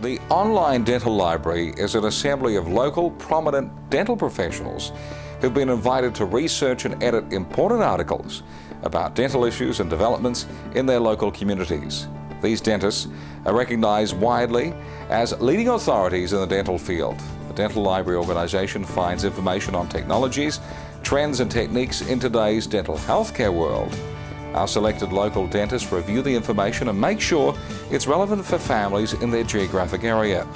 The online dental library is an assembly of local prominent dental professionals who've been invited to research and edit important articles about dental issues and developments in their local communities. These dentists are recognized widely as leading authorities in the dental field. The Dental Library organization finds information on technologies, trends and techniques in today's dental healthcare world. Our selected local dentists review the information and make sure it's relevant for families in their geographic area.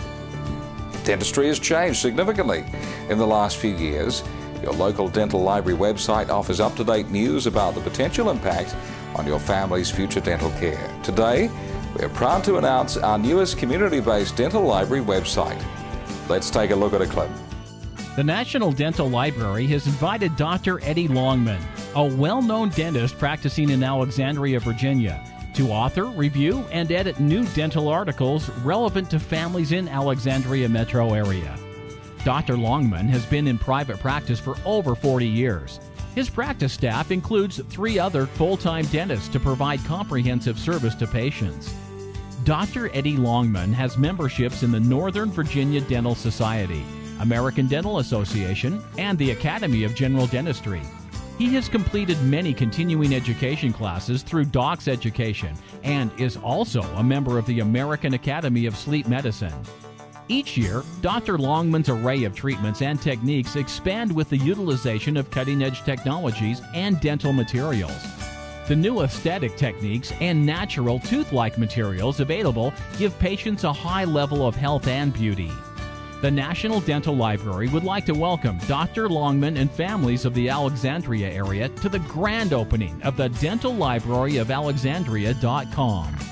Dentistry has changed significantly in the last few years. Your local dental library website offers up-to-date news about the potential impact on your family's future dental care. Today, we're proud to announce our newest community-based dental library website. Let's take a look at a clip. The National Dental Library has invited Dr. Eddie Longman, a well known dentist practicing in Alexandria, Virginia, to author, review, and edit new dental articles relevant to families in Alexandria metro area. Dr. Longman has been in private practice for over 40 years. His practice staff includes three other full time dentists to provide comprehensive service to patients. Dr. Eddie Longman has memberships in the Northern Virginia Dental Society, American Dental Association, and the Academy of General Dentistry. He has completed many continuing education classes through Docs Education and is also a member of the American Academy of Sleep Medicine. Each year, Dr. Longman's array of treatments and techniques expand with the utilization of cutting edge technologies and dental materials. The new aesthetic techniques and natural tooth like materials available give patients a high level of health and beauty. The National Dental Library would like to welcome Dr. Longman and families of the Alexandria area to the grand opening of the Dental Library of Alexandria.com.